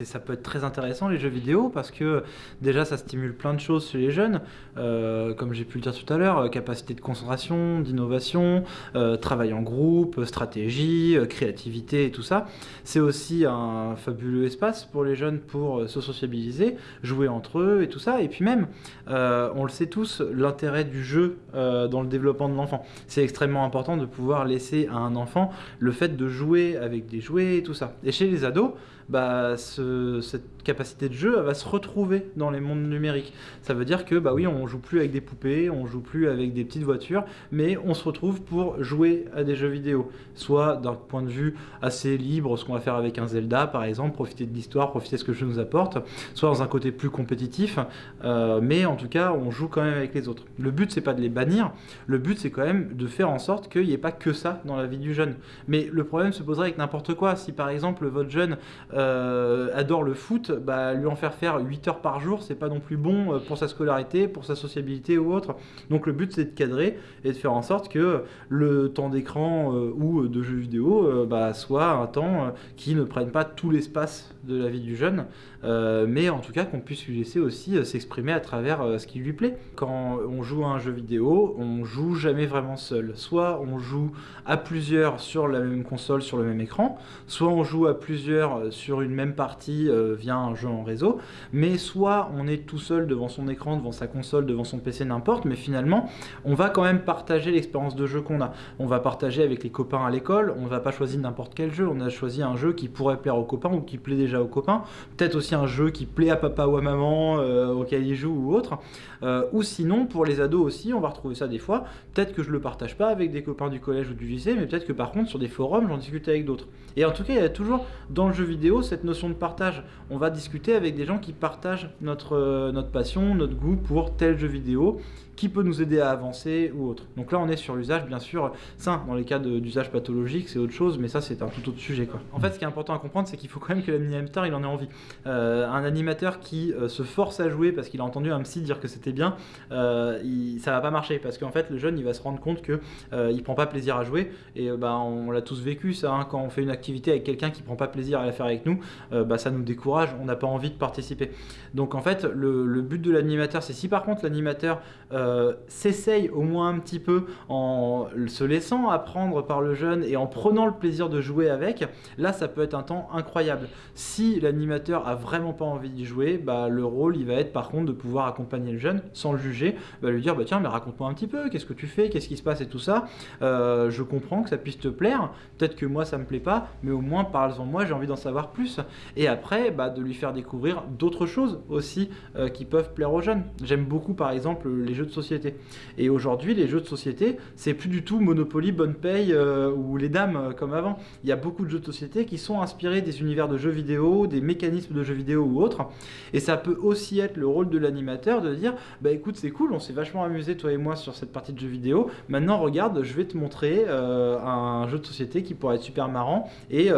Et ça peut être très intéressant les jeux vidéo parce que déjà ça stimule plein de choses chez les jeunes, euh, comme j'ai pu le dire tout à l'heure, euh, capacité de concentration, d'innovation, euh, travail en groupe, stratégie, créativité et tout ça. C'est aussi un fabuleux espace pour les jeunes pour se sociabiliser, jouer entre eux et tout ça. Et puis même, on le sait tous, l'intérêt du jeu dans le développement de l'enfant. C'est extrêmement important de pouvoir laisser à un enfant le fait de jouer avec des jouets et tout ça. Et chez les ados, bah, cette capacité de jeu va se retrouver dans les mondes numériques. Ça veut dire que bah oui, on joue plus avec des poupées, on joue plus avec des petites voitures, mais on se retrouve pour jouer à des jeux vidéo. Soit d'un point de vue assez libre, ce qu'on va faire avec un Zelda par exemple, profiter de l'histoire, profiter de ce que le jeu nous apporte, soit dans un côté plus compétitif, euh, mais en tout cas on joue quand même avec les autres. Le but c'est pas de les bannir, le but c'est quand même de faire en sorte qu'il n'y ait pas que ça dans la vie du jeune. Mais le problème se poserait avec n'importe quoi. Si par exemple votre jeune euh, adore le foot, bah, lui en faire faire 8 heures par jour, c'est pas non plus bon euh, pour sa scolarité, pour sa sociabilité ou autre. Donc le but c'est de cadrer et de faire en sorte que le temps d'écran euh, ou de jeux vidéo bah, soit un temps qui ne prenne pas tout l'espace de la vie du jeune, mais en tout cas qu'on puisse lui laisser aussi s'exprimer à travers ce qui lui plaît. Quand on joue à un jeu vidéo, on joue jamais vraiment seul. Soit on joue à plusieurs sur la même console, sur le même écran, soit on joue à plusieurs sur une même partie euh, via un jeu en réseau, mais soit on est tout seul devant son écran, devant sa console, devant son PC, n'importe, mais finalement, on va quand même partager l'expérience de jeu qu'on a. On va partager avec les copains à l'école, on va pas choisir n'importe quel jeu, on a choisi un jeu qui pourrait plaire aux copains ou qui plaît déjà aux copains, peut-être aussi un jeu qui plaît à papa ou à maman, euh, auquel il joue ou autre, euh, ou sinon, pour les ados aussi, on va retrouver ça des fois, peut-être que je le partage pas avec des copains du collège ou du lycée, mais peut-être que par contre, sur des forums, j'en discute avec d'autres. Et en tout cas, il y a toujours dans le jeu vidéo cette notion de partage. On va discuter avec des gens qui partagent notre, euh, notre passion, notre goût pour tel jeu vidéo, qui peut nous aider à avancer ou autre. Donc là, on est sur l'usage, bien sûr, sain. Dans les cas d'usage pathologique, c'est autre chose, mais ça, c'est un tout autre sujet. Quoi. En fait, ce qui est important à comprendre, c'est qu'il faut quand même que l'animateur, il en ait envie. Euh, un animateur qui euh, se force à jouer parce qu'il a entendu un psy dire que c'était bien, ça va pas marcher, parce qu'en fait, le jeune, il va se rendre compte que il prend pas plaisir à jouer, et bah, on, l'a tous vécu, ça, hein. quand on fait une activité avec quelqu'un qui prend pas plaisir à la faire avec nous, bah, ça nous décourage, on n'a pas envie de participer. Donc en fait, le, but de l'animateur, c'est si par contre l'animateur euh, s'essaye au moins un petit peu en se laissant apprendre par le jeune et en prenant le plaisir de jouer avec, là ça peut être un temps incroyable. Si l'animateur a vraiment pas envie d'y jouer, bah, le rôle il va être par contre de pouvoir accompagner le jeune sans le juger, bah, lui dire bah tiens mais raconte-moi un petit peu, qu'est-ce que tu fais, qu'est-ce qui se passe et tout ça. Euh, je comprends que ça puisse te plaire, peut-être que moi ça me plaît pas, mais au moins parle-en moi, j'ai envie d'en savoir plus. Et après, bah, de lui faire découvrir d'autres choses aussi euh, qui peuvent plaire aux jeunes. J'aime beaucoup par exemple les jeux de société. Et aujourd'hui, les jeux de société, c'est plus du tout Monopoly, Bonne Paye euh, ou les dames euh, comme avant. Il y a beaucoup de jeux de société qui sont inspirés des univers de jeux vidéo, des mécanismes de jeux vidéo ou autres. Et ça peut aussi être le rôle de l'animateur de dire, bah écoute, c'est cool, on s'est vachement amusé toi et moi sur cette partie de jeux vidéo. Maintenant, regarde, je vais te montrer un jeu de société qui pourrait être super marrant. Et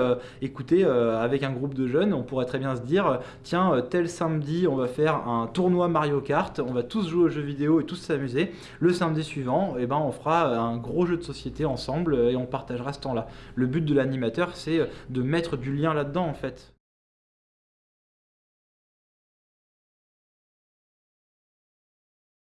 écoutez, avec un groupe de jeunes, on pourrait très bien se dire, tiens, euh, tel samedi, on va faire un tournoi Mario Kart, on va tous jouer aux jeux vidéo et tous s'amuser. Le samedi suivant, eh ben, on fera un gros jeu de société ensemble et on partagera ce temps-là. Le but de l'animateur, c'est de mettre du lien là-dedans, en fait.